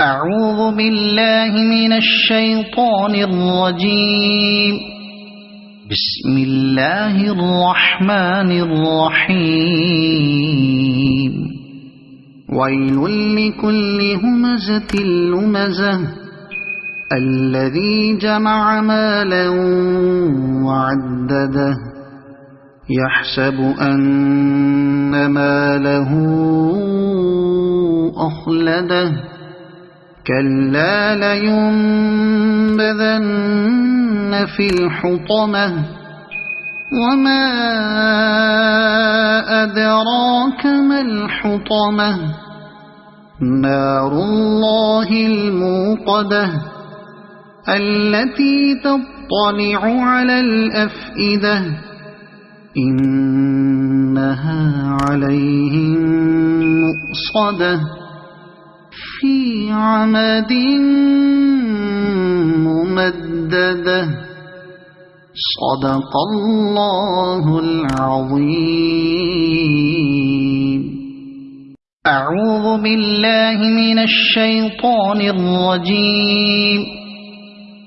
أعوذ بالله من الشيطان الرجيم. بسم الله الرحمن الرحيم. ويل لكل همزة لمزة. الذي جمع مالا وعدده. يحسب أن ماله أخلده. كلا لينبذن في الحطمة وما أدراك ما الحطمة نار الله الموقدة التي تطلع على الأفئدة إنها عليهم مؤصده في عمد ممددة. صدق الله العظيم. أعوذ بالله من الشيطان الرجيم.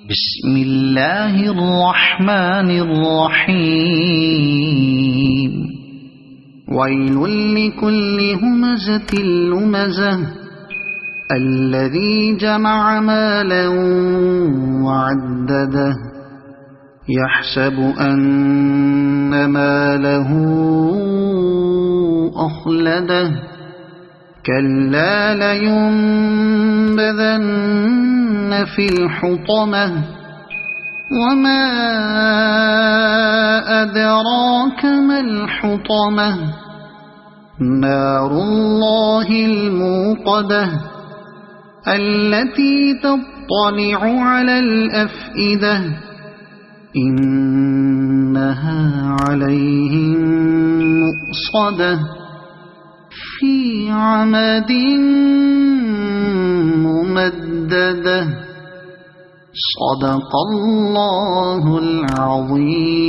بسم الله الرحمن الرحيم. ويل لكل همزة لمزة. الذي جمع مالا وعدده يحسب أن ماله أخلده. كلا لينبذن في الحطمة وما أدراك ما الحطمة. نار الله الموقدة. التي تطلع على الأفئدة إنها عليهم مؤصدة. في عمد ممددة. صدق الله العظيم.